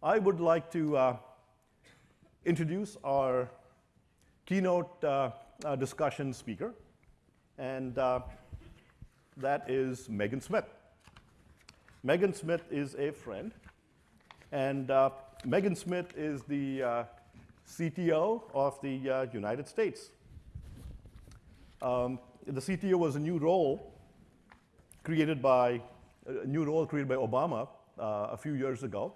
I would like to uh, introduce our keynote uh, uh, discussion speaker, and uh, that is Megan Smith. Megan Smith is a friend, and uh, Megan Smith is the CTO of the United States. Um, the CTO was a new role created by, a new role created by Obama a few years ago.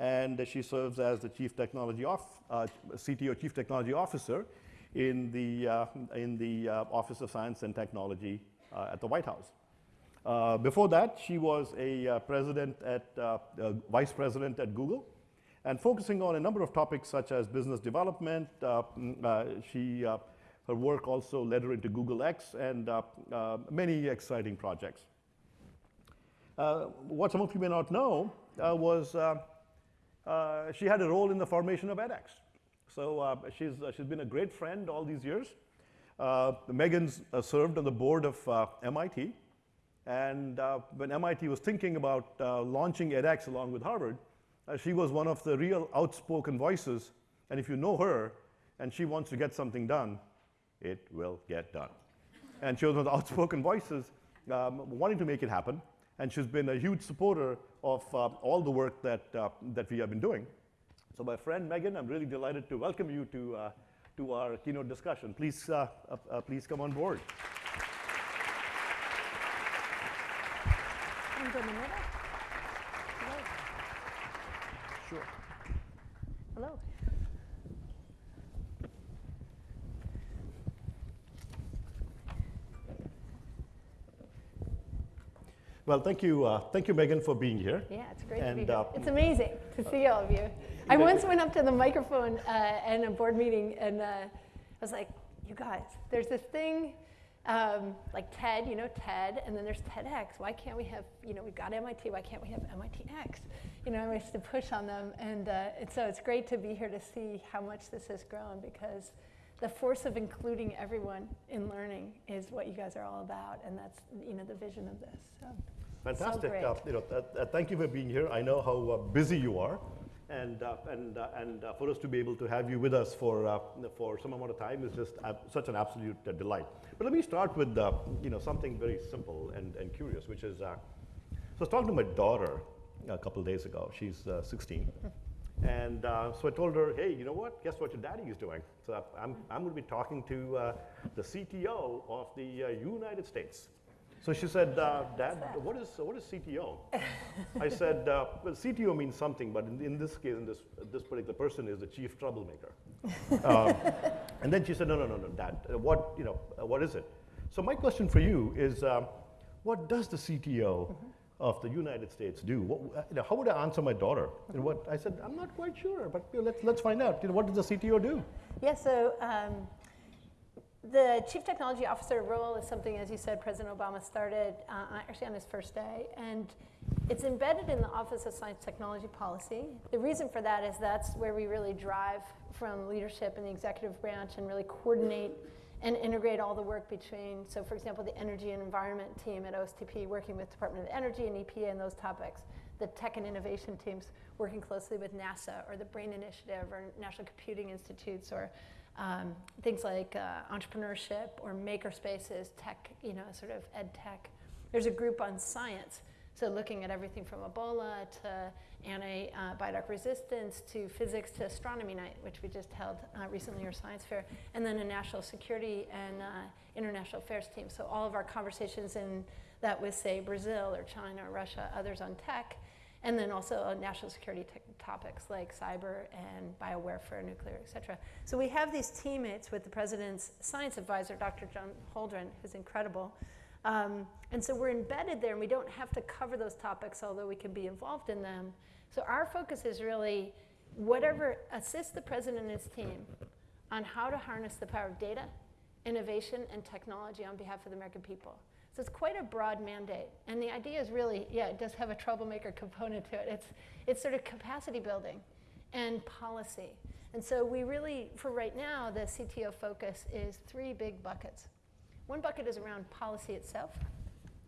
And she serves as the Chief Technology off, uh, CTO, Chief Technology Officer in the, uh, in the uh, Office of Science and Technology uh, at the White House. Uh, before that, she was a president at, vice president at Google and focusing on a number of topics such as business development. Mm, she, her work also led her into Google X and many exciting projects. Uh, what some of you may not know uh, was uh, she had a role in the formation of edX. So uh, she's, uh, she's been a great friend all these years. Uh, Megan's served on the board of MIT. And when MIT was thinking about launching edX along with Harvard, she was one of the real outspoken voices. And if you know her and she wants to get something done, it will get done. and she was one of the outspoken voices um, wanting to make it happen and she's been a huge supporter of uh, all the work that, uh, that we have been doing. So my friend Megan, I'm really delighted to welcome you to, uh, to our keynote discussion. Please, uh, uh, uh, please come on board. Sure. Well, thank you, uh, thank you, Megan, for being here. Yeah, it's great and, to be here. Uh, it's amazing to see all of you. I once went up to the microphone uh, in a board meeting, and uh, I was like, "You guys, there's this thing." Um, like TED, you know, TED, and then there's TEDx. Why can't we have, you know, we've got MIT, why can't we have MITx? You know, I used to push on them, and, uh, and so it's great to be here to see how much this has grown because the force of including everyone in learning is what you guys are all about, and that's, you know, the vision of this. So. Fantastic. So uh, you know, thank you for being here. I know how uh, busy you are. And, uh, and, uh, and uh, for us to be able to have you with us for, for some amount of time is just such an absolute delight. But let me start with you know, something very simple and, and curious, which is, so I was talking to my daughter a couple days ago. She's 16. And uh, so I told her, hey, you know what? Guess what your daddy is doing? So I'm, I'm going to be talking to uh, the CTO of the uh, United States. So she said, uh, Dad, what is, what is CTO? I said, uh, well, CTO means something, but in, in this case, in this, this particular person is the chief troublemaker. um, and then she said, no, no, no, no, Dad, uh, what, you know, uh, what is it? So my question for you is, um, what does the CTO mm -hmm. of the United States do? What, uh, you know, how would I answer my daughter? And what I said, I'm not quite sure, but you know, let's, let's find out. You know, what does the CTO do? Yeah, so um, the Chief Technology Officer role is something, as you said, President Obama started uh, actually on his first day. And it's embedded in the Office of Science Technology Policy. The reason for that is that's where we really drive from leadership in the executive branch and really coordinate and integrate all the work between, so for example, the energy and environment team at OSTP working with Department of Energy and EPA and those topics, the tech and innovation teams working closely with NASA or the BRAIN Initiative or National Computing Institutes or um, things like uh, entrepreneurship or maker spaces, tech, you know, sort of ed tech. There's a group on science, so looking at everything from Ebola to antibiotic resistance to physics to astronomy night, which we just held uh, recently, or science fair, and then a national security and uh, international affairs team. So all of our conversations in that with, say, Brazil or China or Russia, others on tech, and then also uh, national security topics like cyber and biowarfare, nuclear, et cetera. So we have these teammates with the president's science advisor, Dr. John Holdren, who's incredible. Um, and so we're embedded there and we don't have to cover those topics, although we can be involved in them. So our focus is really whatever assists the president and his team on how to harness the power of data, innovation, and technology on behalf of the American people. So it's quite a broad mandate. And the idea is really, yeah, it does have a troublemaker component to it. It's, it's sort of capacity building and policy. And so we really, for right now, the CTO focus is three big buckets. One bucket is around policy itself.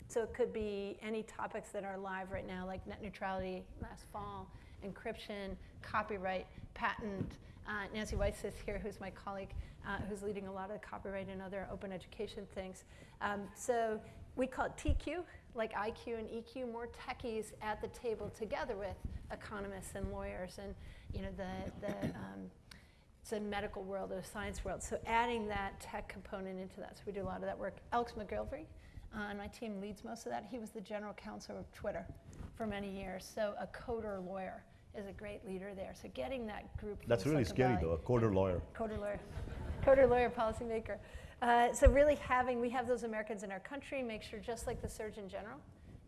So it could be any topics that are live right now, like net neutrality last fall, encryption, copyright, patent. Uh, Nancy Weiss is here, who's my colleague, uh, who's leading a lot of the copyright and other open education things. Um, so we call it TQ, like IQ and EQ, more techies at the table together with economists and lawyers and you know the, the um, it's a medical world, a science world. So adding that tech component into that. So we do a lot of that work. Alex Macgillivray uh, and my team leads most of that. He was the general counsel of Twitter for many years. So a coder lawyer is a great leader there. So getting that group. That's really Silicon scary Valley- though, a coder lawyer. coder lawyer, coder lawyer, policymaker. Uh, so really having, we have those Americans in our country, make sure just like the Surgeon General,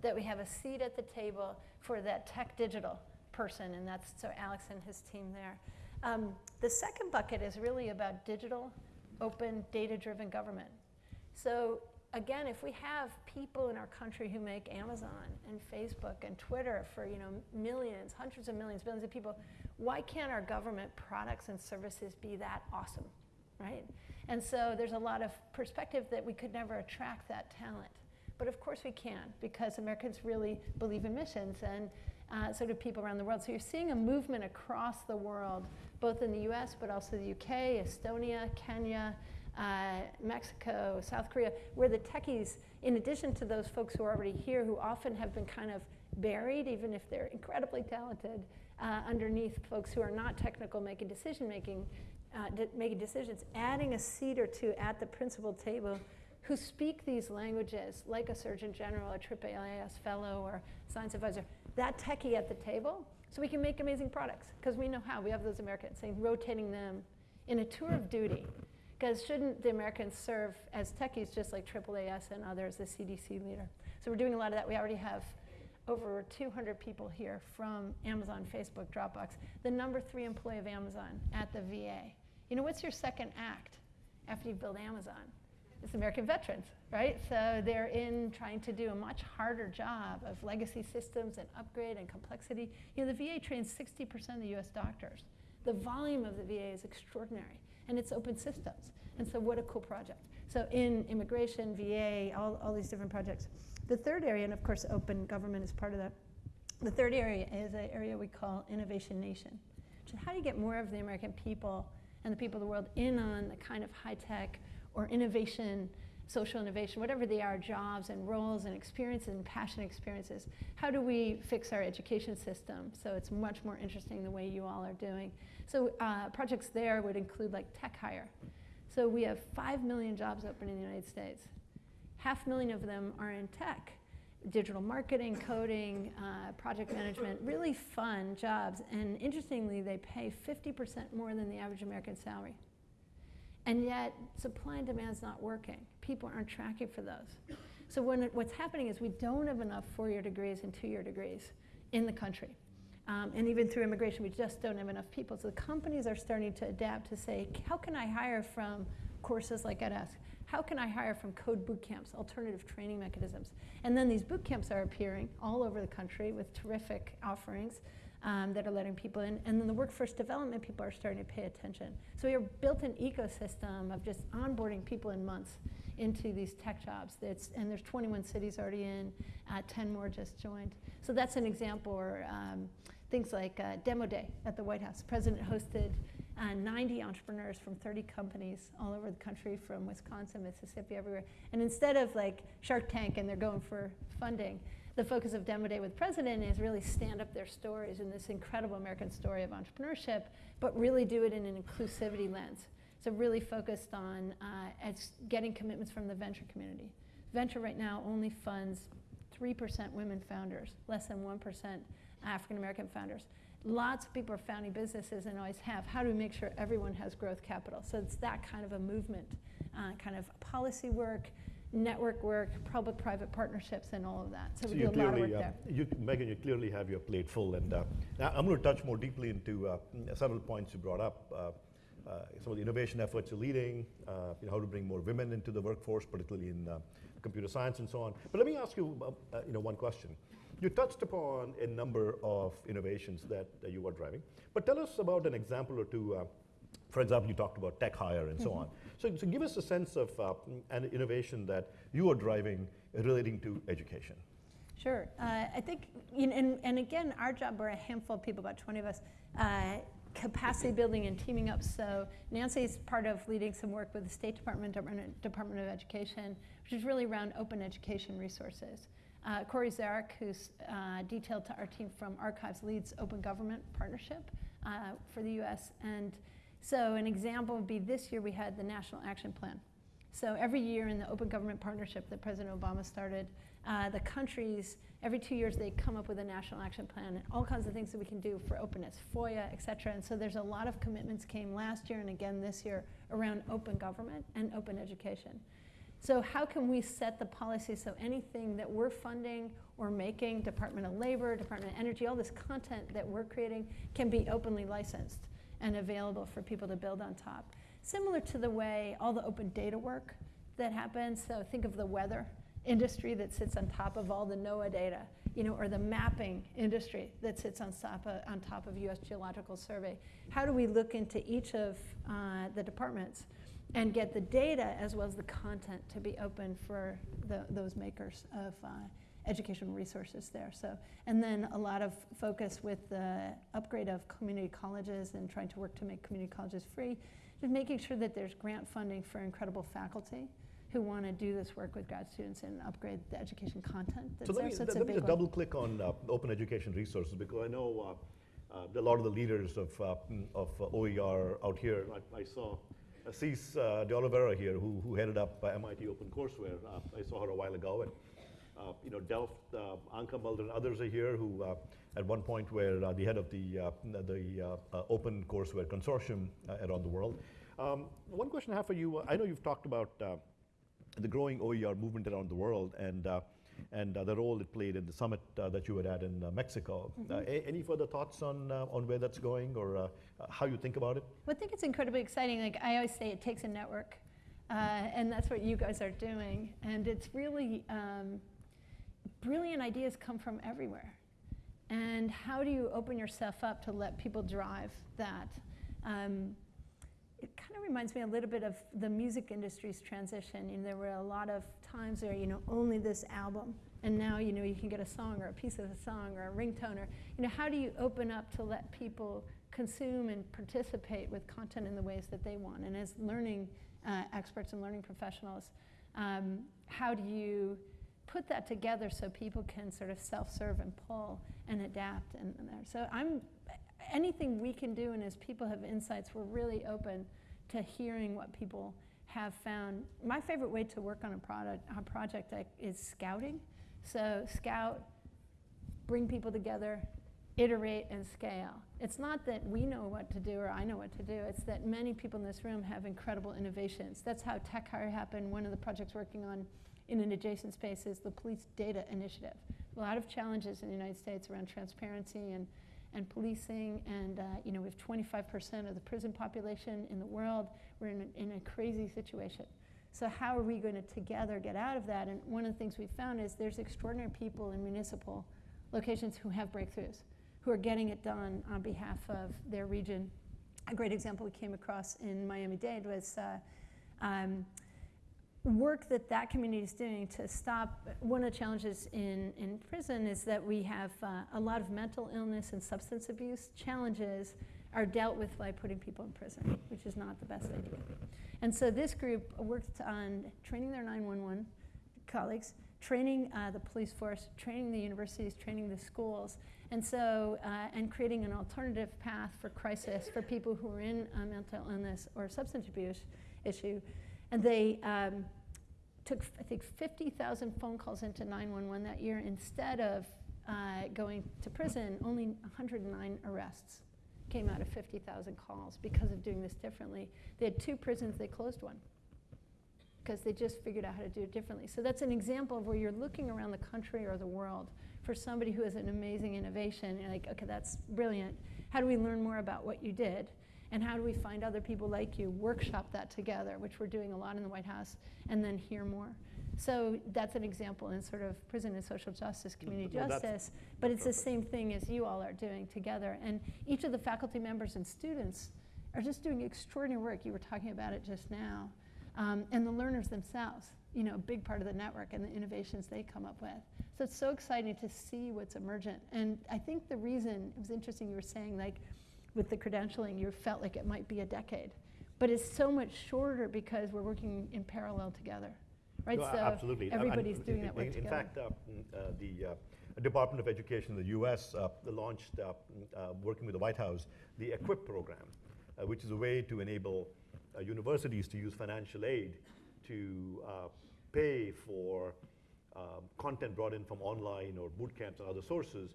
that we have a seat at the table for that tech digital person, and that's so Alex and his team there. Um, the second bucket is really about digital, open, data-driven government. So again, if we have people in our country who make Amazon and Facebook and Twitter for you know millions, hundreds of millions, billions of people, why can't our government products and services be that awesome, right? And so there's a lot of perspective that we could never attract that talent. But of course we can because Americans really believe in missions and uh, so do people around the world. So you're seeing a movement across the world, both in the US but also the UK, Estonia, Kenya, uh, Mexico, South Korea, where the techies, in addition to those folks who are already here, who often have been kind of buried, even if they're incredibly talented, uh, underneath folks who are not technical making decision making, uh, de- making decisions, adding a seat or two at the principal table who speak these languages, like a Surgeon General, a AAAS fellow, or science advisor, that techie at the table, so we can make amazing products, because we know how. We have those Americans, saying rotating them in a tour of duty. Because shouldn't the Americans serve as techies just like AAAS and others, the CDC leader? So we're doing a lot of that. We already have over 200 people here from Amazon, Facebook, Dropbox, the number three employee of Amazon at the VA. You know, what's your second act after you build Amazon? It's American veterans, right? So they're in trying to do a much harder job of legacy systems and upgrade and complexity. You know, the VA trains 60% of the US doctors. The volume of the VA is extraordinary, and it's open systems. And so, what a cool project. So, in immigration, VA, all, all these different projects. The third area, and of course, open government is part of that. The third area is an area we call Innovation Nation, which is how do you get more of the American people and the people of the world in on the kind of high tech or innovation, social innovation, whatever they are, jobs and roles and experiences and passion experiences. How do we fix our education system so it's much more interesting the way you all are doing? So uh, projects there would include like tech hire. So we have 5 million jobs open in the United States. Half million of them are in tech. Digital marketing, coding, uh, project management, really fun jobs. And interestingly, they pay 50% more than the average American salary. And yet, supply and demand is not working. People aren't tracking for those. So when what's happening is we don't have enough four-year degrees and two-year degrees in the country. Um, and even through immigration, we just don't have enough people. So the companies are starting to adapt to say, how can I hire from courses like edX? How can I hire from code boot camps, alternative training mechanisms? And then these boot camps are appearing all over the country with terrific offerings um, that are letting people in. And then the workforce development people are starting to pay attention. So we have built an ecosystem of just onboarding people in months into these tech jobs. That's, and there's 21 cities already in, uh, 10 more just joined. So that's an example. Or um, things like uh, Demo Day at the White House. The president hosted uh, 90 entrepreneurs from 30 companies all over the country, from Wisconsin, Mississippi, everywhere. And instead of like Shark Tank and they're going for funding, the focus of Demo Day with President is really stand up their stories in this incredible American story of entrepreneurship, but really do it in an inclusivity lens. So really focused on uh, getting commitments from the venture community. Venture right now only funds 3% women founders, less than 1% African American founders. Lots of people are founding businesses and always have. How do we make sure everyone has growth capital? So it's that kind of a movement, uh, kind of policy work, network work, public-private partnerships, and all of that. So, we do a lot of work uh, there. you, Megan, you clearly have your plate full, and uh, I'm going to touch more deeply into uh, several points you brought up. Uh, some of the innovation efforts you're leading, uh, you know, how to bring more women into the workforce, particularly in uh, computer science and so on. But let me ask you, you know, one question. You touched upon a number of innovations that you are driving, but tell us about an example or two. Uh, for example, you talked about tech hire and so on. So, so give us a sense of uh, an innovation that you are driving relating to education. Sure. Uh, I think, you know, and, and again, our job, we're a handful of people, about 20 of us, uh, capacity building and teaming up. So Nancy's part of leading some work with the State Department, Department Department of Education, which is really around open education resources. Uh, Corey Zarek, who's uh, detailed to our team from Archives, leads Open Government Partnership uh, for the US. And so an example would be this year we had the National Action Plan. So every year in the Open Government Partnership that President Obama started, uh, the countries, every two years, they come up with a national action plan and all kinds of things that we can do for openness, FOIA, et cetera. And so there's a lot of commitments came last year and again this year around open government and open education. So how can we set the policy so anything that we're funding or making, Department of Labor, Department of Energy, all this content that we're creating can be openly licensed and available for people to build on top. Similar to the way all the open data work that happens, so think of the weather industry that sits on top of all the NOAA data, you know, or the mapping industry that sits on top of, on top of U.S. Geological Survey. How do we look into each of uh, the departments and get the data as well as the content to be open for the, those makers of uh, educational resources there. So, and then a lot of focus with the upgrade of community colleges and trying to work to make community colleges free, just making sure that there's grant funding for incredible faculty who want to do this work with grad students and upgrade the education content that's So let there. me, So it's a let me just double click on uh, open education resources because I know uh, uh, a lot of the leaders of, uh, mm, of uh, OER out here. I, I saw Assis uh, De Oliveira here who, who headed up uh, MIT OpenCourseware. Uh, I saw her a while ago. And, uh, you know, Delft, uh, Anka Mulder and others are here who uh, at one point were uh, the head of the, uh, the Open Courseware Consortium uh, around the world. Um, one question I have for you, uh, I know you've talked about uh, the growing OER movement around the world and, uh, and uh, the role it played in the summit uh, that you were at in uh, Mexico. Uh, a- any further thoughts on, uh, on where that's going or how you think about it? Well, I think it's incredibly exciting. Like I always say, it takes a network, uh, and that's what you guys are doing. And it's really um, brilliant ideas come from everywhere. And how do you open yourself up to let people drive that? Um, it kind of reminds me a little bit of the music industry's transition. You know, there were a lot of times where you know only this album, and now you know you can get a song or a piece of a song or a ringtone or you know how do you open up to let people consume and participate with content in the ways that they want? And as learning uh, experts and learning professionals, um, how do you put that together so people can sort of self-serve and pull and adapt and, and there. So I'm anything we can do, and as people have insights, we're really open to hearing what people have found. My favorite way to work on a product, a project is scouting. So scout, bring people together, iterate and scale. It's not that we know what to do or I know what to do. It's that many people in this room have incredible innovations. That's how Tech Hire happened. One of the projects working on in an adjacent space is the Police Data Initiative. A lot of challenges in the United States around transparency and and policing, and uh, you know we have 25% of the prison population in the world. We're in a, in a crazy situation. So how are we going to together get out of that? And one of the things we found is there's extraordinary people in municipal locations who have breakthroughs, who are getting it done on behalf of their region. A great example we came across in Miami-Dade was uh, um, work that that community is doing to stop. One of the challenges in, in prison is that we have uh, a lot of mental illness and substance abuse challenges are dealt with by putting people in prison, which is not the best idea. And so this group worked on training their 911 colleagues, training uh, the police force, training the universities, training the schools, and so, uh, and creating an alternative path for crisis for people who are in uh, mental illness or substance abuse issue. And they um, took, I think, 50,000 phone calls into 911 that year. Instead of uh, going to prison, only 109 arrests came out of 50,000 calls because of doing this differently. They had two prisons, they closed one because they just figured out how to do it differently. So that's an example of where you're looking around the country or the world for somebody who has an amazing innovation. And like, okay, that's brilliant. How do we learn more about what you did? And how do we find other people like you, workshop that together, which we're doing a lot in the White House, and then hear more? So that's an example in sort of prison and social justice, community Well, justice, but it's the same thing as you all are doing together. And each of the faculty members and students are just doing extraordinary work. You were talking about it just now. um, and the learners themselves, you know, a big part of the network and the innovations they come up with. So it's so exciting to see what's emergent. And I think the reason, it was interesting you were saying, like, with the credentialing, you felt like it might be a decade. But it's so much shorter because we're working in parallel together, right? No, so absolutely. And everybody's doing that work in, in fact, uh, mm, uh, the uh, Department of Education in the U.S. Uh, launched, uh, mm, uh, working with the White House, the EQUIP program, uh, which is a way to enable uh, universities to use financial aid to uh, pay for um, content brought in from online or boot camps and other sources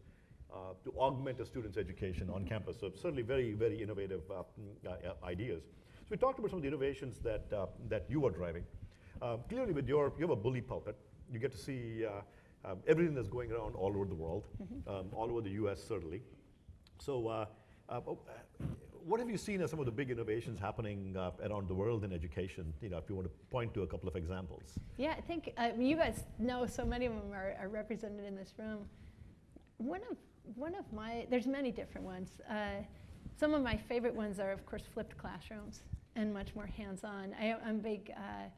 uh, to augment a student's education on campus. So certainly very, very innovative uh, mm, uh, uh, ideas. So we talked about some of the innovations that, uh, that you are driving. Uh, clearly with your, you have a bully pulpit. You get to see uh, um, everything that's going around all over the world, um, all over the US certainly. So uh, uh, oh, uh, what have you seen as some of the big innovations happening uh, around the world in education? You know, if you want to point to a couple of examples. Yeah, I think mean, you guys know so many of them are, are represented in this room. One of one of my there's many different ones. Uh, some of my favorite ones are, of course, flipped classrooms and much more hands-on. I'm a big uh,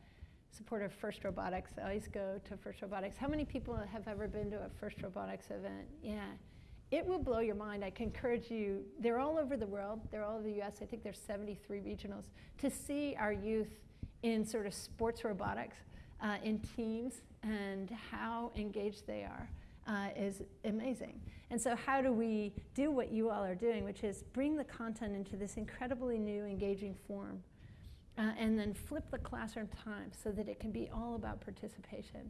supporter of First Robotics. I always go to First Robotics. How many people have ever been to a First Robotics event? Yeah. It will blow your mind. I can encourage you. They're all over the world. They're all over the U.S. I think there's 73 regionals. To see our youth in sort of sports robotics, uh, in teams, and how engaged they are uh, is amazing. And so, how do we do what you all are doing, which is bring the content into this incredibly new, engaging form, uh, and then flip the classroom time so that it can be all about participation?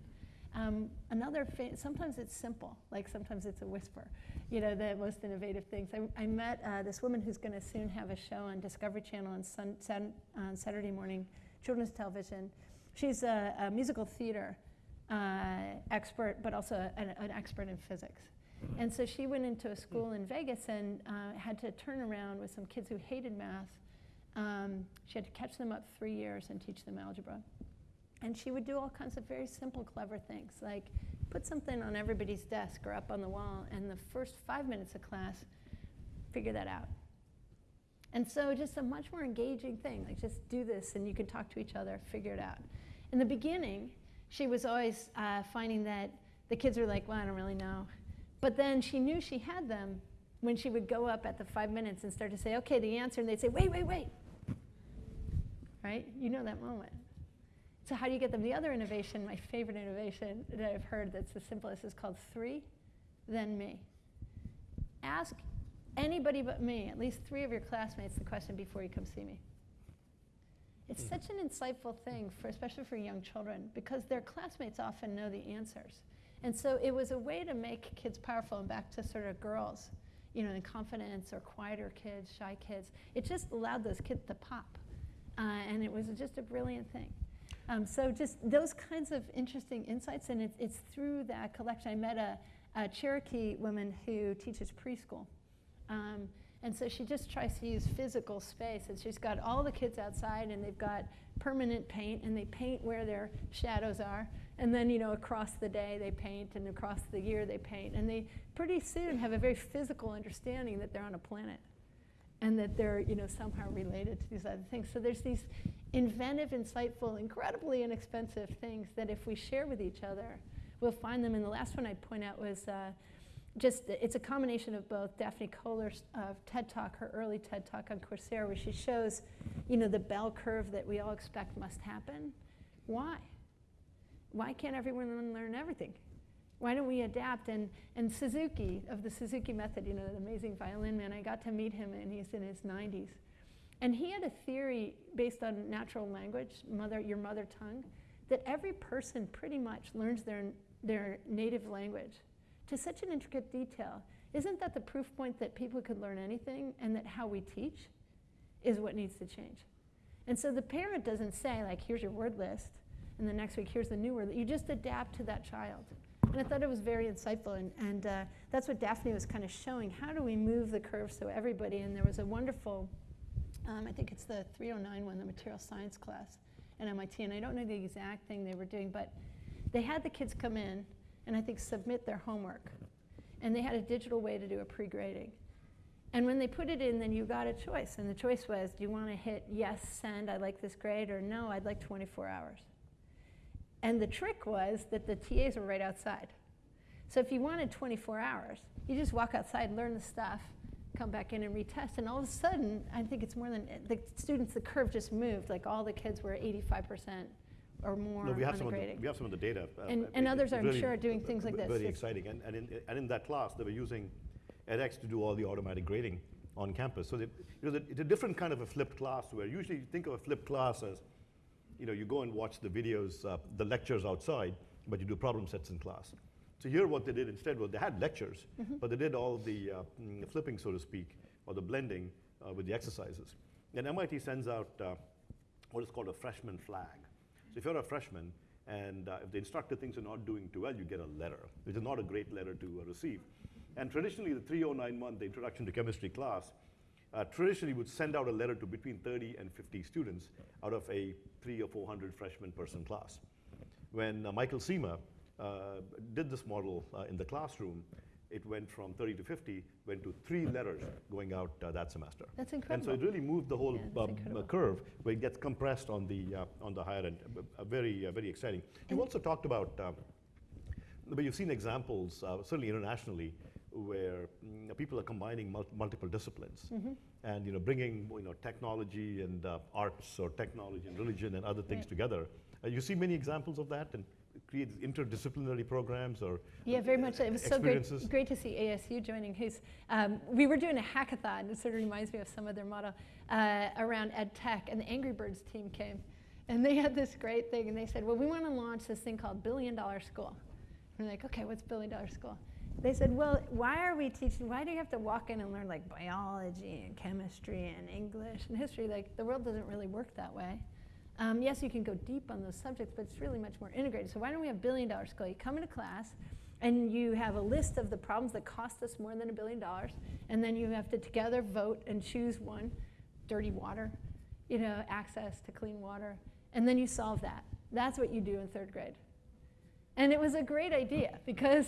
Um, another, sometimes it's simple, like sometimes it's a whisper, you know, the most innovative things. I, I met uh, this woman who's going to soon have a show on Discovery Channel on, sun, on Saturday morning, children's television. She's a, a musical theater uh, expert, but also an, an expert in physics. And so she went into a school in Vegas and uh, had to turn around with some kids who hated math. Um, she had to catch them up three years and teach them algebra. And she would do all kinds of very simple, clever things, like put something on everybody's desk or up on the wall, and the first five minutes of class, figure that out. And so, just a much more engaging thing, like just do this and you can talk to each other, figure it out. In the beginning, she was always uh, finding that the kids were like, well, I don't really know. But then she knew she had them when she would go up at the five minutes and start to say, okay, the answer, and they'd say, wait, wait, wait. Right? You know that moment. So, how do you get them? The other innovation, my favorite innovation that I've heard that's the simplest, is called three, then me. Ask anybody but me, at least three of your classmates, the question before you come see me. It's such an insightful thing, for, especially for young children, because their classmates often know the answers. And so it was a way to make kids powerful and back to sort of girls, you know, in confidence or quieter kids, shy kids. It just allowed those kids to pop. Uh, and it was just a brilliant thing. Um, so just those kinds of interesting insights, and it's, it's through that collection. I met a, a Cherokee woman who teaches preschool. Um, and so she just tries to use physical space. And she's got all the kids outside, and they've got permanent paint, and they paint where their shadows are. And then, you know, across the day they paint, and across the year they paint. And they pretty soon have a very physical understanding that they're on a planet and that they're, you know, somehow related to these other things. So there's these inventive, insightful, incredibly inexpensive things that if we share with each other, we'll find them. And the last one I'd point out was uh, just, it's a combination of both Daphne Koller's uh, TED Talk, her early TED Talk on Coursera, where she shows, you know, the bell curve that we all expect must happen. Why? Why can't everyone learn everything? Why don't we adapt? And, and Suzuki, of the Suzuki method, you know, the amazing violin man, I got to meet him and he's in his 90s. And he had a theory based on natural language, mother, your mother tongue, that every person pretty much learns their, their native language to such an intricate detail. Isn't that the proof point that people could learn anything and that how we teach is what needs to change? And so the parent doesn't say, like, here's your word list, and the next week, here's the new word. You just adapt to that child. And I thought it was very insightful, and, and uh, that's what Daphne was kind of showing. How do we move the curve so everybody, and there was a wonderful, um, I think it's the 309 one, the material science class at MIT, and I don't know the exact thing they were doing, but they had the kids come in and I think submit their homework. And they had a digital way to do a pre-grading. And when they put it in, then you got a choice. And the choice was do you want to hit yes, send, I like this grade, or no, I'd like 24 hours? And the trick was that the TAs were right outside. So if you wanted 24 hours, you just walk outside, learn the stuff, come back in and retest, and all of a sudden, I think it's more than the students. The curve just moved. Like all the kids were 85 percent or more No, we have on some the of the, we have some of the data. uh, And- uh, and others, I'm really sure, are doing things like this. Very It's- exciting, and, and in, and in that class, they were using edX to do all the automatic grading on campus. So they, you know, it's a different kind of a flipped class where usually you think of a flipped class as, you know, you go and watch the videos, uh, the lectures outside, but you do problem sets in class. So here what they did instead was they had lectures, Mm-hmm. but they did all the uh, mm, flipping, so to speak, or the blending uh, with the exercises. And MIT sends out uh, what is called a freshman flag. So if you're a freshman and uh, if the instructor thinks you're not doing too well, you get a letter, which is not a great letter to uh, receive. And traditionally, the 3091, the introduction to chemistry class, uh, traditionally would send out a letter to between 30 and 50 students out of a three or 400 freshman person class. When uh, Michael Cima uh, did this model uh, in the classroom, it went from 30 to 50, went to three letters going out uh, that semester. That's incredible. And so it really moved the whole Yeah, um, curve where it gets compressed on the, uh, on the higher end. Uh, uh, very, uh, very exciting. And- also talked about, um, but you've seen examples, uh, certainly internationally, where mm, people are combining mul- multiple disciplines Mm-hmm. and you know bringing you know technology and uh, arts or technology and religion and other things Right. together. Uh, you see many examples of that and create interdisciplinary programs or Yeah, very much. so. It was so great, great to see ASU joining. Who's um, we were doing a hackathon. It sort of reminds me of some of their model uh, around ed tech, and the Angry Birds team came, and they had this great thing, and they said, "Well, we want to launch this thing called Billion Dollar School." And we're like, "Okay, what's Billion Dollar School?" They said, "Well, why are we teaching? Why do you have to walk in and learn like biology and chemistry and English and history? Like the world doesn't really work that way." Um, yes, you can go deep on those subjects, but it's really much more integrated. So why don't we have billion dollar school? You come into class and you have a list of the problems that cost us more than a billion dollars, and then you have to together vote and choose one, dirty water, you know, access to clean water, and then you solve that. That's what you do in third grade. And it was a great idea because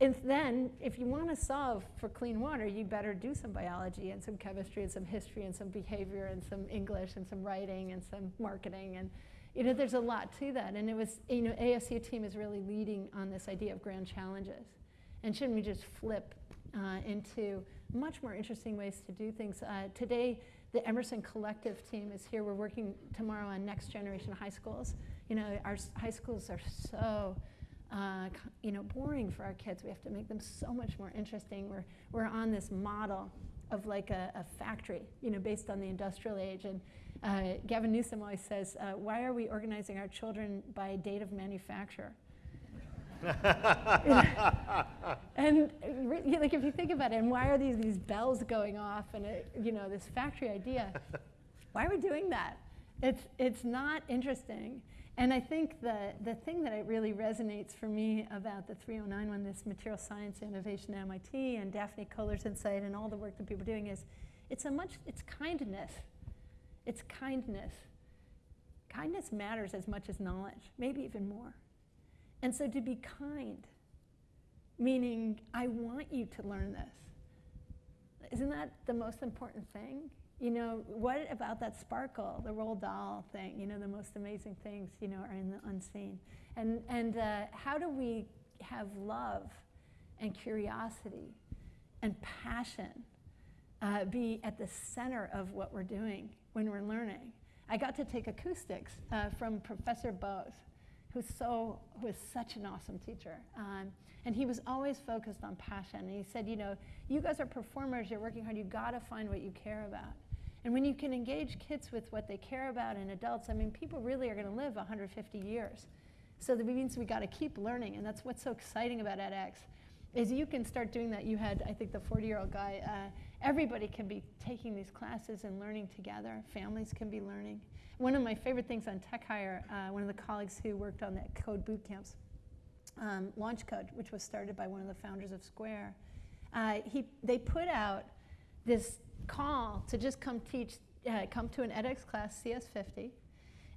if then, if you want to solve for clean water, you better do some biology and some chemistry and some history and some behavior and some English and some writing and some marketing and you know there's a lot to that. And it was you know ASU team is really leading on this idea of grand challenges, and shouldn't we just flip uh, into much more interesting ways to do things? Uh, today, the Emerson Collective team is here. We're working tomorrow on next generation high schools. You know, our high schools are so uh, you know, boring for our kids. We have to make them so much more interesting. We're, we're on this model of like a, a factory, you know, based on the industrial age. And uh, Gavin Newsom always says, uh, why are we organizing our children by date of manufacture? and re- you know, like if you think about it, and why are these these bells going off and it, you know this factory idea? why are we doing that? It's it's not interesting. And I think the the thing that it really resonates for me about the 309 one, this material science innovation at MIT and Daphne Koller's insight and all the work that people are doing is, it's a much it's kindness. It's kindness. Kindness matters as much as knowledge, maybe even more. And so to be kind, meaning I want you to learn this. Isn't that the most important thing? You know, what about that sparkle, the Roald Dahl thing? You know, the most amazing things, you know, are in the unseen. And, and uh, how do we have love and curiosity and passion uh, be at the center of what we're doing when we're learning? I got to take acoustics uh, from Professor Bose, who's so who was such an awesome teacher, um, and he was always focused on passion. And he said, you know, you guys are performers. You're working hard. You got to find what you care about. And when you can engage kids with what they care about and adults, I mean, people really are going to live 150 years. So that means we got to keep learning, and that's what's so exciting about edX, is you can start doing that. You had, I think, the 40-year-old guy. Uh, everybody can be taking these classes and learning together. Families can be learning. One of my favorite things on Tech Hire, uh, one of the colleagues who worked on that code boot camps, um, Launch Code, which was started by one of the founders of Square, uh, he, they put out this call to just come teach, uh, come to an edX class, CS50,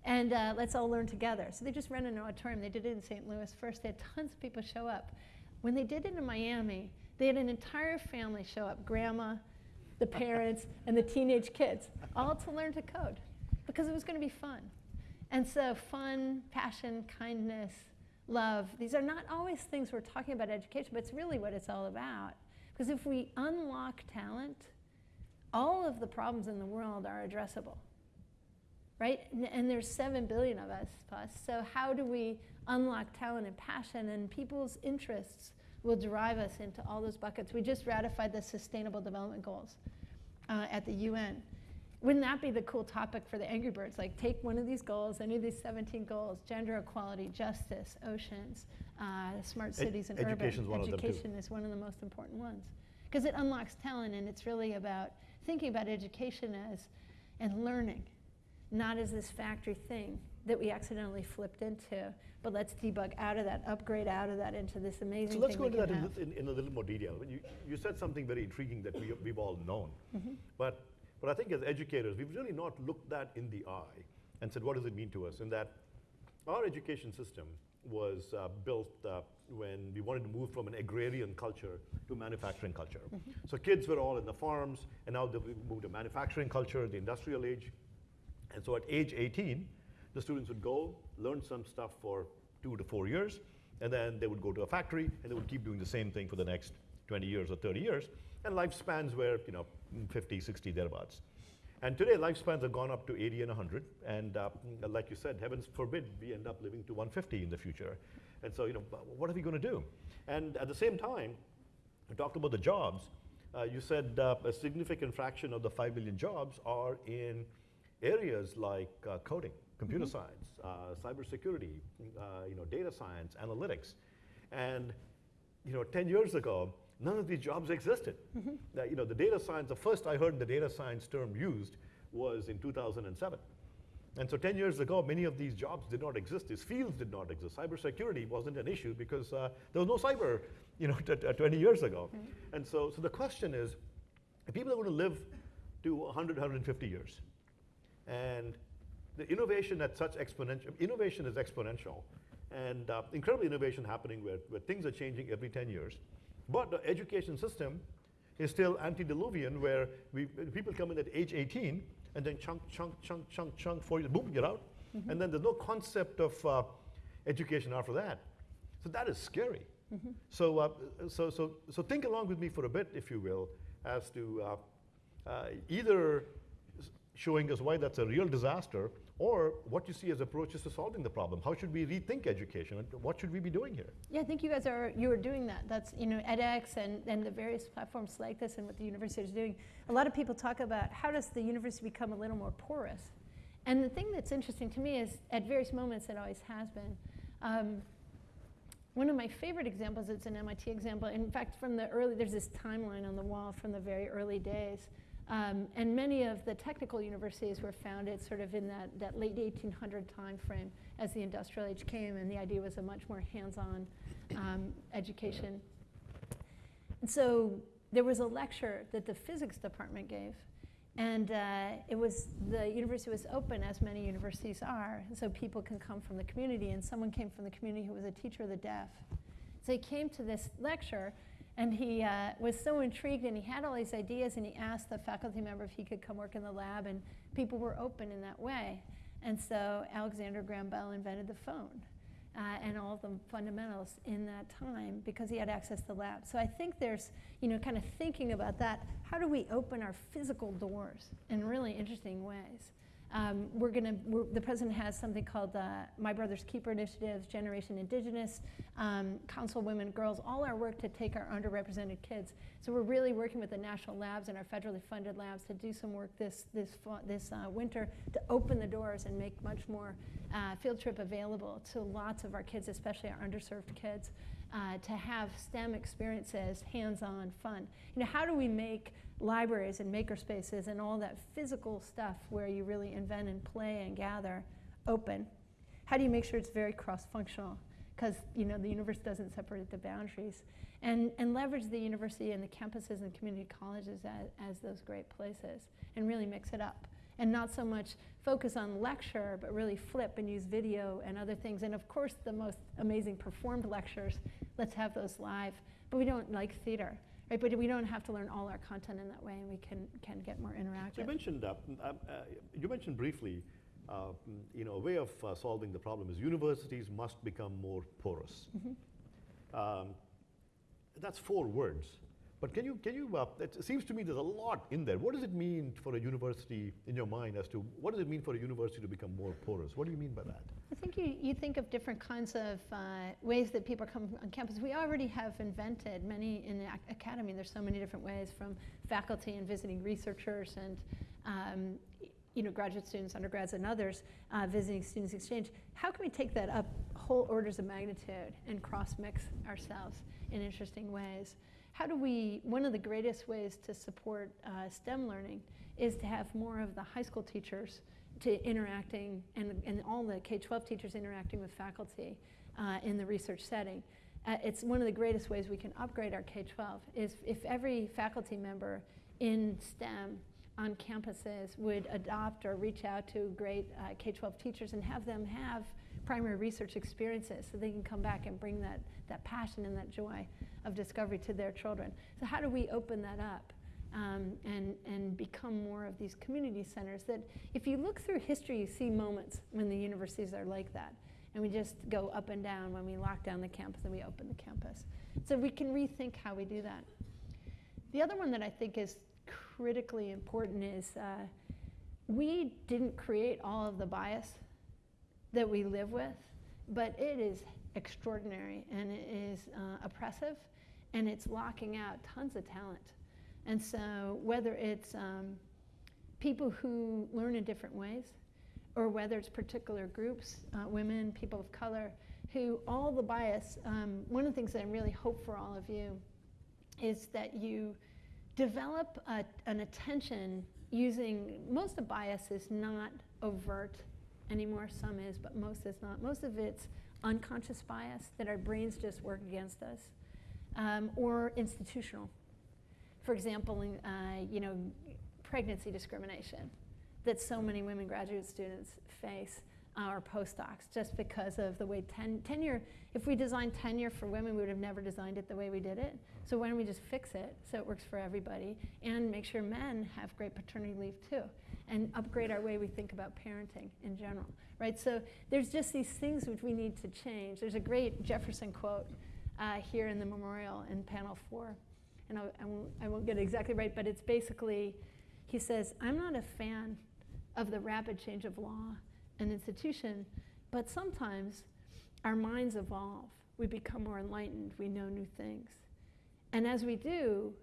and uh, let's all learn together. So they just ran an auditorium. They did it in St. Louis first. They had tons of people show up. When they did it in Miami, they had an entire family show up, grandma, the parents, and the teenage kids, all to learn to code because it was going to be fun. And so, fun, passion, kindness, love, these are not always things we're talking about education, but it's really what it's all about. Because if we unlock talent, all of the problems in the world are addressable. Right? And, and there's 7 billion of us plus. So, how do we unlock talent and passion and people's interests will drive us into all those buckets? We just ratified the Sustainable Development Goals uh, at the UN. Wouldn't that be the cool topic for the Angry Birds? Like, take one of these goals, any of these 17 goals gender equality, justice, oceans, uh, smart cities, and education's urban. one. Education is one of the most important ones. Because it unlocks talent, and it's really about thinking about education as and learning, not as this factory thing that we accidentally flipped into. But let's debug out of that, upgrade out of that into this amazing So let's go into that in, in, in a little more detail. You, you said something very intriguing that we, we've all known. Mm-hmm. But, but I think as educators, we've really not looked that in the eye and said, what does it mean to us? And that our education system was uh, built uh, when we wanted to move from an agrarian culture to manufacturing culture. So kids were all in the farms, and now they've moved to manufacturing culture, the industrial age. And so at age 18, the students would go, learn some stuff for two to four years, and then they would go to a factory, and they would keep doing the same thing for the next 20 years or 30 years. And lifespans were, you know, 50, 60, thereabouts. And today, lifespans have gone up to 80 and 100. And uh, like you said, heavens forbid we end up living to 150 in the future. And so, you know, what are we going to do? And at the same time, we talked about the jobs. Uh, you said uh, a significant fraction of the 5 million jobs are in areas like uh, coding, computer science, uh, cybersecurity, uh, you know, data science, analytics. And you know, 10 years ago, none of these jobs existed. Uh, you know, the data science, the first I heard the data science term used was in 2007. And so 10 years ago, many of these jobs did not exist. These fields did not exist. Cybersecurity wasn't an issue because uh, there was no cyber, you know, t- t- 20 years ago. And so, so the question is, people are going to live to 100, 150 years, and the innovation at such exponential, innovation is exponential, and uh, incredible innovation happening where, where things are changing every 10 years. But the education system is still antediluvian, where we, people come in at age 18 and then chunk, chunk, chunk, chunk, chunk, four years, boom, you're out. And then there's no concept of uh, education after that. So that is scary. So, uh, so, so, so think along with me for a bit, if you will, as to uh, uh, either showing us why that's a real disaster or what you see as approaches to solving the problem. How should we rethink education what should we be doing here? Yeah, I think you guys are you are doing that. That's you know edX and, and the various platforms like this and what the university is doing. A lot of people talk about how does the university become a little more porous. And the thing that's interesting to me is at various moments it always has been. Um, one of my favorite examples, it's an MIT example. In fact, from the early, there's this timeline on the wall from the very early days. Um, and many of the technical universities were founded sort of in that, that late 1800 time frame as the industrial age came, and the idea was a much more hands-on um, education. And so there was a lecture that the physics department gave, and uh, it was the university was open, as many universities are, so people can come from the community. And someone came from the community who was a teacher of the deaf. So he came to this lecture, and he uh, was so intrigued, and he had all these ideas, and he asked the faculty member if he could come work in the lab, and people were open in that way. And so Alexander Graham Bell invented the phone. Uh, and all the fundamentals in that time because he had access to the lab. So I think there's, you know, kind of thinking about that. How do we open our physical doors in really interesting ways? Um, we're going to, the president has something called uh, My Brother's Keeper initiatives, Generation Indigenous, um, Council Women, Girls, all our work to take our underrepresented kids. So we're really working with the national labs and our federally funded labs to do some work this, this, this uh, winter to open the doors and make much more uh, field trip available to lots of our kids, especially our underserved kids, uh, to have STEM experiences, hands-on, fun. You know, how do we make libraries and makerspaces and all that physical stuff where you really invent and play and gather open? How do you make sure it's very cross-functional? Because you know the universe doesn't separate the boundaries, and and leverage the university and the campuses and community colleges as, as those great places, and really mix it up and not so much focus on lecture, but really flip and use video and other things. And of course, the most amazing performed lectures, let's have those live. But we don't like theater, right? But we don't have to learn all our content in that way, and we can, can get more So you interactive. mentioned, uh, mm, um, uh, you mentioned briefly, uh, mm, you know, a way of uh, solving the problem is universities must become more porous. Um, that's four words. But can you, can you, uh, it seems to me there's a lot in there. What does it mean for a university, in your mind, as to what does it mean for a university to become more porous? What do you mean by that? I think you, you think of different kinds of uh, ways that people come on campus. We already have invented many in the academy. There's so many different ways from faculty and visiting researchers and um, you know, graduate students, undergrads, and others uh, visiting students exchange. How can we take that up whole orders of magnitude and cross mix ourselves in interesting ways? How do we, one of the greatest ways to support uh, STEM learning is to have more of the high school teachers to interacting and, and all the K-12 teachers interacting with faculty uh, in the research setting. Uh, it's one of the greatest ways we can upgrade our K-12 is if every faculty member in STEM on campuses would adopt or reach out to great uh, K-12 teachers and have them have primary research experiences so they can come back and bring that, that passion and that joy of discovery to their children. So how do we open that up? um, and, and become more of these community centers that if you look through history, you see moments when the universities are like that. And we just go up and down when we lock down the campus and we open the campus. So we can rethink how we do that. The other one that I think is critically important is uh, we didn't create all of the bias that we live with, but it is extraordinary and it is uh, oppressive and it's locking out tons of talent. And so, whether it's um, people who learn in different ways, or whether it's particular groups, uh, women, people of color, who all the bias, um, one of the things that I really hope for all of you is that you develop a, an attention using, most of bias is not overt anymore, some is, but most is not. Most of it's unconscious bias that our brains just work against us, um, or institutional for example, in, uh, you know, pregnancy discrimination that so many women graduate students face or postdocs just because of the way ten, tenure, if we designed tenure for women, we would have never designed it the way we did it. So why don't we just fix it so it works for everybody and make sure men have great paternity leave too and upgrade our way we think about parenting in general, right? So there's just these things which we need to change. There's a great Jefferson quote uh, here in the memorial in panel four and I, I, won't, I won't get it exactly right, but it's basically, he says, I'm not a fan of the rapid change of law and institution, but sometimes our minds evolve. We become more enlightened. We know new things. And as we do,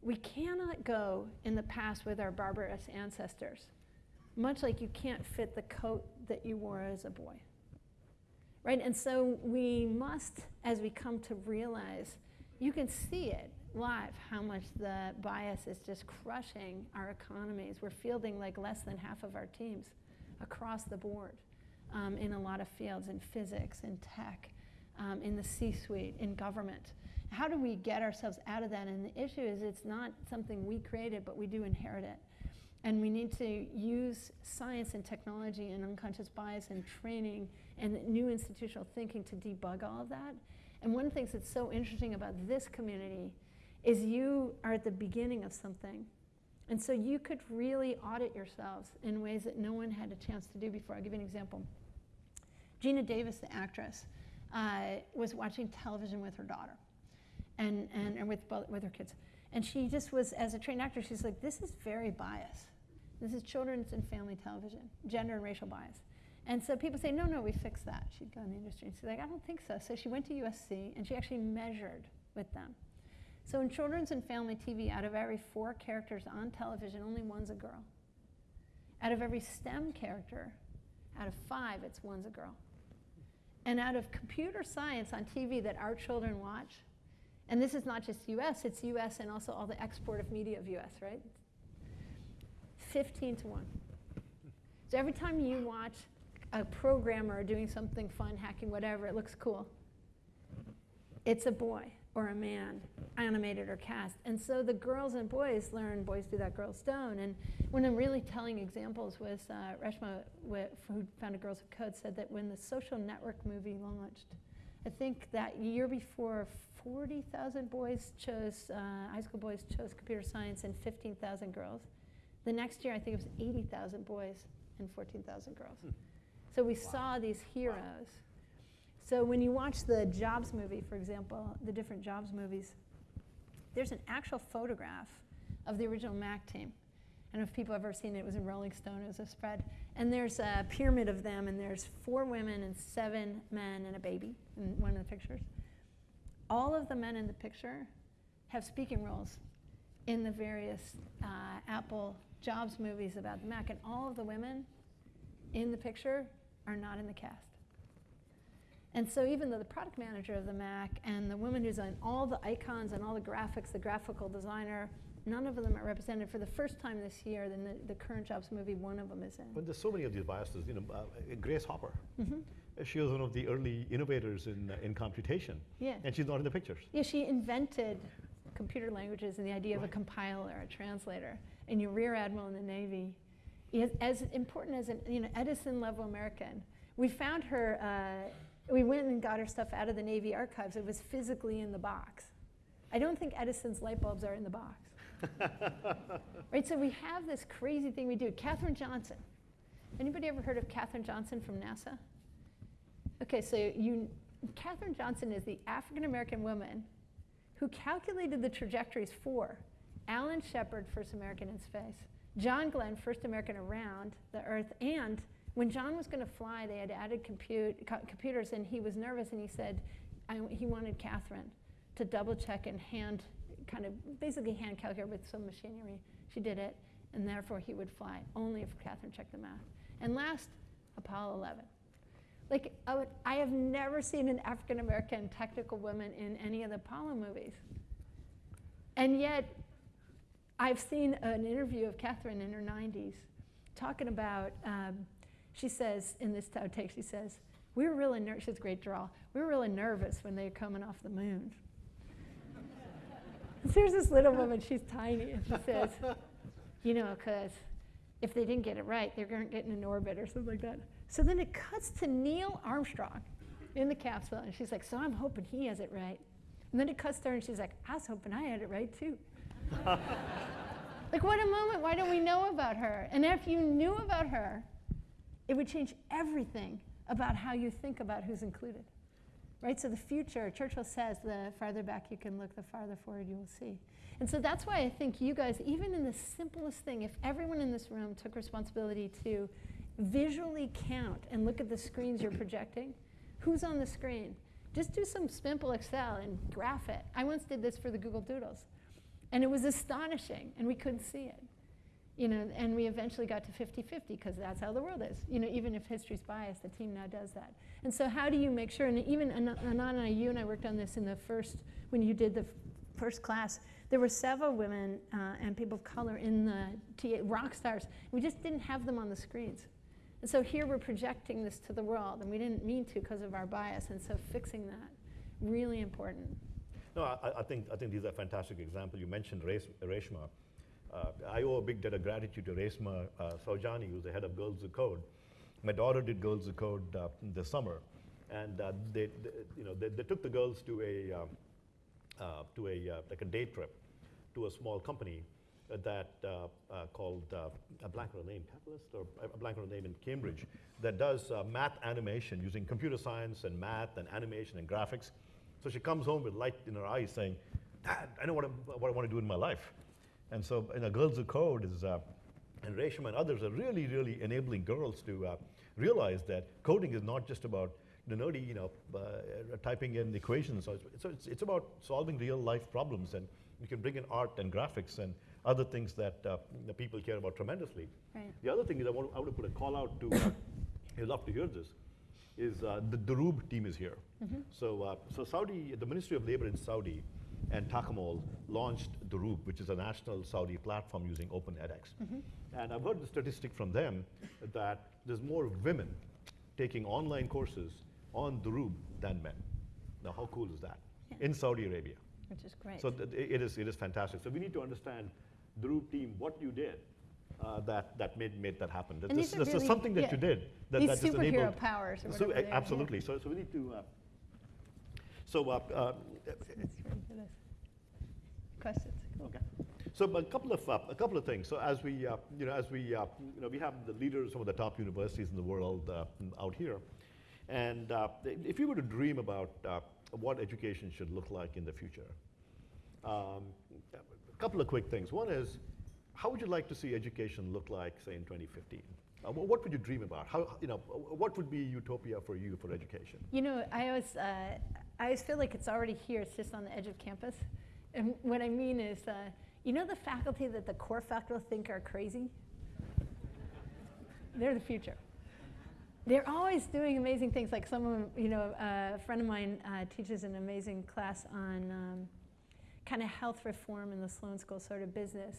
we cannot go in the past with our barbarous ancestors, much like you can't fit the coat that you wore as a boy. Right? And so we must, as we come to realize, you can see it live how much the bias is just crushing our economies. We're fielding like less than half of our teams across the board um, in a lot of fields, in physics, in tech, um, in the C-suite, in government. How do we get ourselves out of that? And the issue is it's not something we created, but we do inherit it. And we need to use science and technology and unconscious bias and training and new institutional thinking to debug all of that. And one of the things that's so interesting about this community is you are at the beginning of something. And so you could really audit yourselves in ways that no one had a chance to do before. I'll give you an example. Geena Davis, the actress, uh, was watching television with her daughter and, and, and with, with her kids. And she just was, as a trained actor, she's like, this is very biased. This is children's and family television, gender and racial bias. And so people say, no, no, we fixed that. She'd go in the industry and she's like, I don't think so. So she went to USC and she actually measured with them. So in children's and family TV, out of every four characters on television, only one's a girl. Out of every STEM character, out of five, it's one's a girl. And out of computer science on TV that our children watch, and this is not just US, it's US and also all the export of media of US, right? 15 to 1. So every time you watch a programmer doing something fun, hacking, whatever, it looks cool. It's a boy or a man, animated or cast. And so the girls and boys learn, boys do that, girls don't. And one of the really telling examples was uh, Reshma, who founded Girls Who Code, said that when the social network movie launched, I think that year before 40,000 boys chose, uh, high school boys chose computer science and 15,000 girls. The next year, I think it was 80,000 boys and 14,000 girls. Hmm. So we saw these heroes. So when you watch the Jobs movie, for example, the different Jobs movies, there's an actual photograph of the original Mac team. I don't know if people have ever seen it. It was in Rolling Stone. It was a spread. And there's a pyramid of them, and there's four women and seven men and a baby in one of the pictures. All of the men in the picture have speaking roles in the various uh, Apple Jobs movies about the Mac, and all of the women in the picture are not in the cast. And so even though the product manager of the Mac and the woman who's on all the icons and all the graphics, the graphical designer, none of them are represented for the first time this year. Then the, the current Jobs movie, one of them is in. But there's so many of these biases. You know, uh, Grace Hopper. Mhm. uh, She was one of the early innovators in, uh, in computation, Yeah. and she's not in the pictures. Yeah, she invented computer languages and the idea of a compiler, a translator, and your rear admiral in the Navy. Is as important as an you know Edison level American. We found her. Uh, we went and got her stuff out of the Navy archives. It was physically in the box. I don't think Edison's light bulbs are in the box. right. So we have this crazy thing we do. Katherine Johnson. Anybody ever heard of Katherine Johnson from NASA? Okay, so you, Katherine Johnson is the African American woman who calculated the trajectories for Alan Shepard, first American in space, John Glenn, first American around the Earth, and when John was going to fly, they had added compute, co- computers, and he was nervous, and he said I, he wanted Katherine to double check and hand, kind of basically hand calculate with some machinery. She did it, and therefore he would fly only if Katherine checked the math. And last, Apollo 11. Like, I, would, I have never seen an African American technical woman in any of the Apollo movies. And yet, I've seen an interview of Katherine in her 90s talking about, um, she says, in this outtake, she says, we were really nervous, she has a great draw, we were really nervous when they were coming off the moon. So Here's this little woman, she's tiny, and she says, you know, because if they didn't get it right, they weren't getting in an orbit or something like that. So then it cuts to Neil Armstrong in the capsule, and she's like, so I'm hoping he has it right. And then it cuts to her, and she's like, I was hoping I had it right too. like, what a moment. Why don't we know about her? And if you knew about her, it would change everything about how you think about who's included. Right? So the future, Churchill says, the farther back you can look, the farther forward you will see. And so that's why I think you guys, even in the simplest thing, if everyone in this room took responsibility to visually count and look at the screens you're projecting, who's on the screen? Just do some simple Excel and graph it. I once did this for the Google Doodles. And it was astonishing, and we couldn't see it. You know, and we eventually got to 50-50 because that's how the world is. You know, even if history's biased, the team now does that. And so how do you make sure, and even An- Anant and I, you and I worked on this in the first, when you did the first class, there were several women uh, and people of color in the TA, rock stars. We just didn't have them on the screens. And so here we're projecting this to the world, and we didn't mean to because of our bias, and so fixing that, really important. No, I, I think I think these are fantastic examples. You mentioned Res- Reshma. Uh, I owe a big debt of gratitude to Reshma uh, who's the head of Girls Who Code. My daughter did Girls Who Code uh, this summer, and uh, they, they, you know, they, they took the girls to a um, uh, to a uh, like a day trip to a small company that uh, uh, called a blank on a name, Catalyst, or a blank on a name in Cambridge, that does math animation using computer science and math and animation and graphics. So she comes home with light in her eyes, saying, "Dad, I know what, what I want to do in my life." And so, you know, Girls Who Code is, uh, and Reshma and others are really, really enabling girls to uh, realize that coding is not just about the nerdy, you know, uh, typing in equations. So it's, so it's, it's about solving real life problems, and you can bring in art and graphics and other things that uh, the people care about tremendously. Right. The other thing is I want, I want to put a call out to, uh, you'd love to hear this, is uh, the Doroob team is here. So, uh, so Saudi, the Ministry of Labor in Saudi and Takamol launched Doroob, which is a national Saudi platform using Open edX. And I've heard the statistic from them that there's more women taking online courses on Doroob than men. Now, how cool is that? Yeah. In Saudi Arabia. Which is great. So th- it is, it is fantastic. So we need to understand, Root team, what you did uh, that, that made, made that happen. And This, these are is something that yeah, you did that, These that just superhero enabled. powers So, whatever a- they yeah. absolutely. So, so we need to. Uh, So, uh, uh, Questions? Okay. So a couple of uh, a couple of things. So as we uh, you know as we uh, you know we have the leaders of some of the top universities in the world uh, out here, and uh, if you were to dream about uh, what education should look like in the future, um, a couple of quick things. One is, how would you like to see education look like, say, in 2015? Uh, what would you dream about? How you know what would be utopia for you for education? You know, I always, uh, I always feel like it's already here. It's just on the edge of campus. And what I mean is, uh, you know, the faculty that the core faculty think are crazy. They're the future. They're always doing amazing things. Like someone, you know, uh, a friend of mine uh, teaches an amazing class on um, kind of health reform in the Sloan School, sort of business.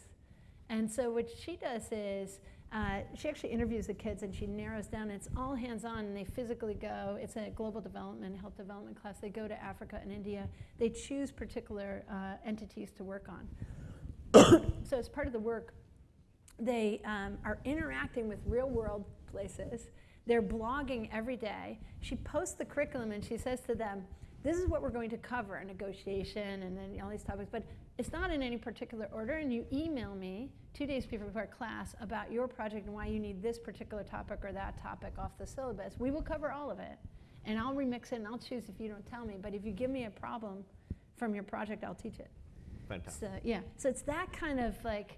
And so what she does is uh, she actually interviews the kids and she narrows down. It's all hands-on, and they physically go. It's a global development, health development class. They go to Africa and India. They choose particular uh, entities to work on. so as part of the work, they um, are interacting with real-world places. They're blogging every day. She posts the curriculum and she says to them, this is what we're going to cover, negotiation and then all these topics, but it's not in any particular order, and you email me two days before class about your project and why you need this particular topic or that topic off the syllabus. We will cover all of it, and I'll remix it and I'll choose if you don't tell me, but if you give me a problem from your project, I'll teach it. Fantastic. So, yeah, so it's that kind of like,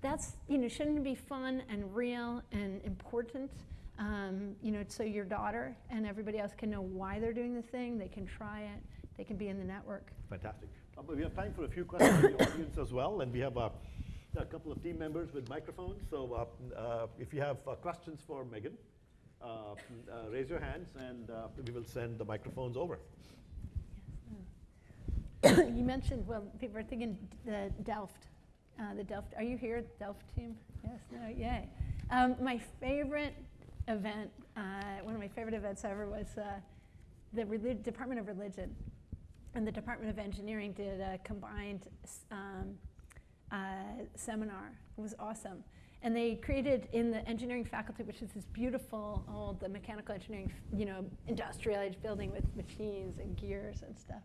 that's, you know, shouldn't it be fun and real and important? Um, you know, so your daughter and everybody else can know why they're doing the thing, they can try it, they can be in the network. Fantastic. But we have time for a few questions from the audience as well, and we have uh, a couple of team members with microphones. So uh, uh, if you have uh, questions for Megan, uh, uh, raise your hands, and uh, we will send the microphones over. you mentioned, well, people are thinking the Delft, uh, the Delft. Are you here, Delft team? Yes, no, yay. Um, my favorite event, uh, one of my favorite events ever was uh, the Department of Religion and the Department of Engineering did a combined um, uh, seminar. It was awesome. And they created in the engineering faculty, which is this beautiful old the mechanical engineering, you know, industrial age building with machines and gears and stuff.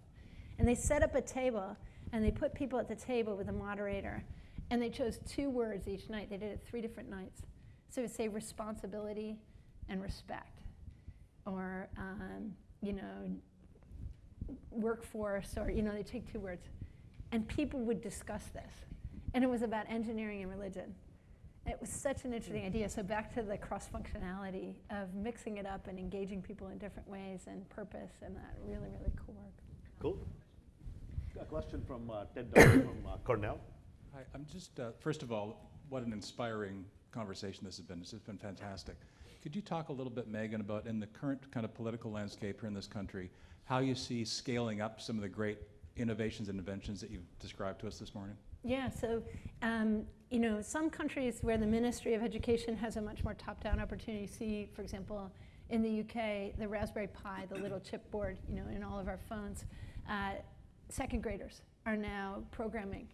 And they set up a table and they put people at the table with a moderator. And they chose two words each night. They did it three different nights. So it would say responsibility and respect. Or, um, you know, workforce, or, you know, they take two words. And people would discuss this. And it was about engineering and religion. It was such an interesting idea. So back to the cross-functionality of mixing it up and engaging people in different ways and purpose and that really, really cool work. Cool. A question from uh, Ted Dodd from uh, Cornell. Hi, I'm just, uh, first of all, what an inspiring conversation this has been. This has been fantastic. Could you talk a little bit, Megan, about in the current kind of political landscape here in this country, how you see scaling up some of the great innovations and inventions that you've described to us this morning? Yeah, so, um, you know, some countries where the Ministry of Education has a much more top-down opportunity, see, for example, in the UK, the Raspberry Pi, the little chipboard, you know, in all of our phones, uh, second graders are now programming.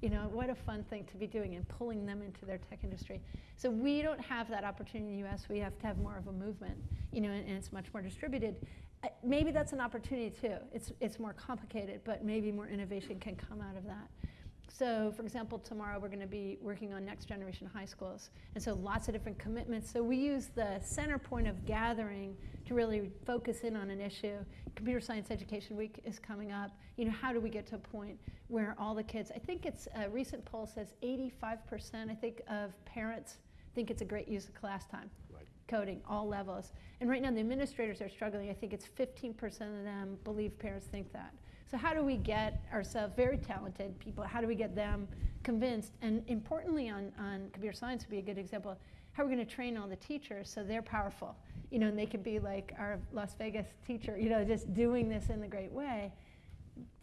You know, what a fun thing to be doing and pulling them into their tech industry. So we don't have that opportunity in the US. We have to have more of a movement, you know, and, and it's much more distributed. Uh, maybe that's an opportunity too. It's, it's more complicated, but maybe more innovation can come out of that. So for example, tomorrow we're going to be working on next generation high schools. And so lots of different commitments. So we use the center point of gathering to really focus in on an issue. Computer Science Education Week is coming up. You know, how do we get to a point where all the kids, I think it's a recent poll says 85% I think of parents think it's a great use of class time. Right. Coding, all levels. And right now the administrators are struggling. I think it's 15% of them believe parents think that. So how do we get ourselves, very talented people, how do we get them convinced? And importantly on, on computer science would be a good example, how are we going to train all the teachers so they're powerful? You know, and they could be like our Las Vegas teacher, you know, just doing this in the great way.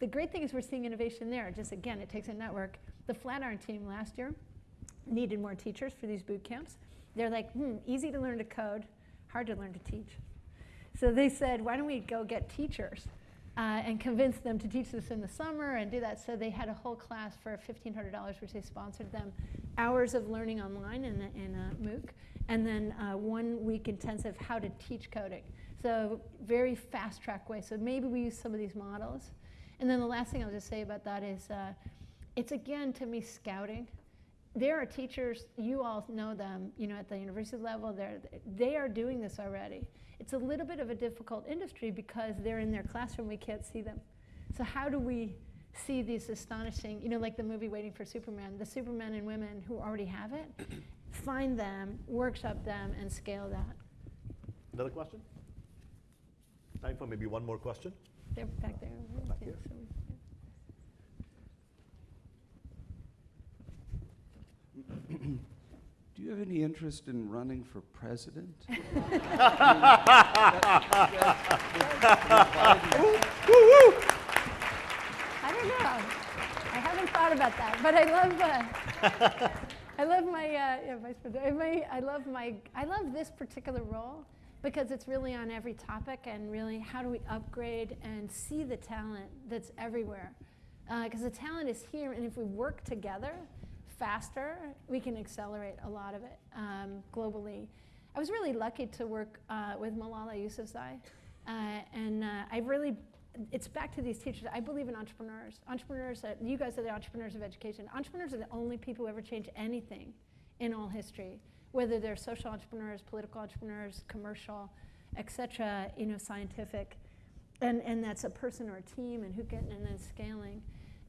The great thing is we're seeing innovation there. Just again, it takes a network. The Flatiron team last year needed more teachers for these boot camps. They're like, hmm, easy to learn to code, hard to learn to teach. So they said, why don't we go get teachers uh, and convince them to teach this in the summer and do that. So they had a whole class for $1,500, which they sponsored them, hours of learning online in a, in a MOOC, and then uh, one week intensive how to teach coding. So very fast track way. So maybe we use some of these models. And then the last thing I'll just say about that is uh, it's again to me scouting. There are teachers, you all know them, you know, at the university level, they're, they are doing this already. It's a little bit of a difficult industry because they're in their classroom, we can't see them. So how do we see these astonishing, you know, like the movie Waiting for Superman, the Supermen and women who already have it, find them, workshop them, and scale that. Another question? Time for maybe one more question? They're back there. Back here. so- Do you have any interest in running for president? I don't know. I haven't thought about that, but I love. Uh, I love my uh, yeah, vice president. My, I love my. I love this particular role because it's really on every topic and really how do we upgrade and see the talent that's everywhere. Because the talent is here, and if we work together faster, we can accelerate a lot of it um, globally. I was really lucky to work uh, with Malala Yousafzai, uh, and uh, I really it's back to these teachers. I believe in entrepreneurs. Entrepreneurs, are, you guys are the entrepreneurs of education. Entrepreneurs are the only people who ever change anything in all history, whether they're social entrepreneurs, political entrepreneurs, commercial, etc. You know, scientific, and and that's a person or a team, and who can and then scaling.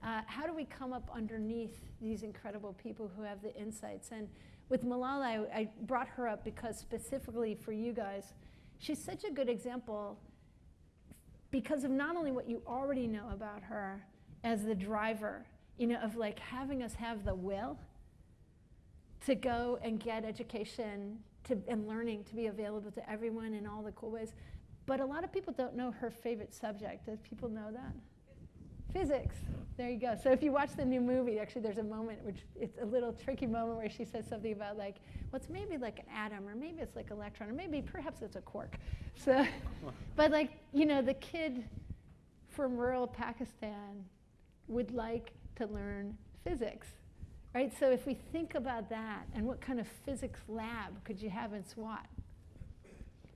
Uh, how do we come up underneath these incredible people who have the insights? And with Malala, I, I brought her up because specifically for you guys, she's such a good example because of not only what you already know about her as the driver, you know, of like having us have the will to go and get education to, and learning to be available to everyone in all the cool ways. But a lot of people don't know her favorite subject. Does people know that? Physics. There you go. So if you watch the new movie, actually there's a moment which it's a little tricky moment where she says something about like, what's maybe like an atom, or maybe it's like electron, or maybe perhaps it's a quark. So, but like, you know, the kid from rural Pakistan would like to learn physics, right? So if we think about that, and what kind of physics lab could you have in SWAT,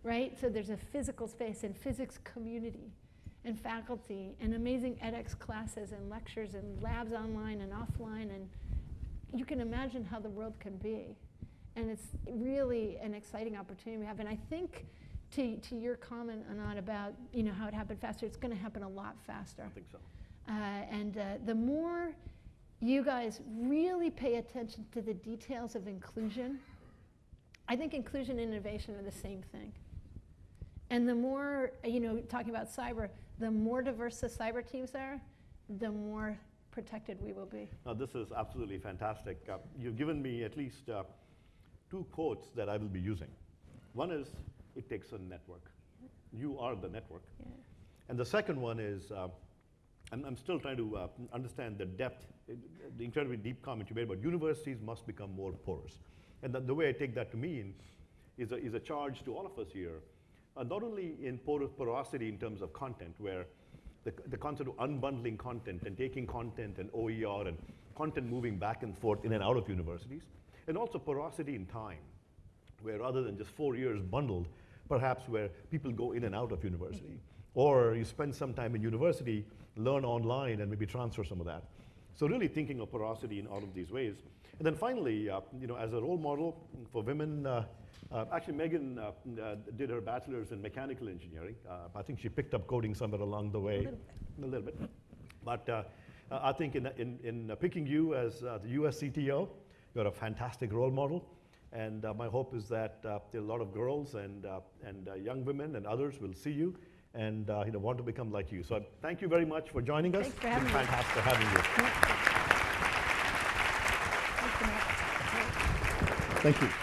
right? So there's a physical space and physics community and faculty and amazing edX classes and lectures and labs online and offline and you can imagine how the world can be. And it's really an exciting opportunity we have. And I think to, to your comment, Anant, about you know how it happened faster, it's going to happen a lot faster. I think so. Uh, and uh, the more you guys really pay attention to the details of inclusion, I think inclusion and innovation are the same thing. And the more, you know, talking about cyber, the more diverse the cyber teams are, the more protected we will be. Now, this is absolutely fantastic. Uh, you've given me at least uh, two quotes that I will be using. One is, it takes a network. You are the network. Yeah. And the second one is, uh, I'm, I'm still trying to uh, understand the depth, uh, the incredibly deep comment you made about universities must become more porous. And the, the way I take that to mean is a, is a charge to all of us here, uh, not only in porosity in terms of content, where the, the concept of unbundling content and taking content and OER and content moving back and forth in and out of universities, and also porosity in time, where rather than just four years bundled, perhaps where people go in and out of university. Or you spend some time in university, learn online, and maybe transfer some of that. So really thinking of porosity in all of these ways. And then finally, uh, you know, as a role model for women, uh, uh, actually Megan uh, uh, did her bachelor's in mechanical engineering. Uh, I think she picked up coding somewhere along the way. A little bit. A But uh, uh, I think in, in, in picking you as uh, the US CTO, you're a fantastic role model. And uh, my hope is that uh, a lot of girls and, uh, and uh, young women and others will see you and uh, you know, want to become like you. So thank you very much for joining us. Thanks for It's having me. fantastic having you. Thank you.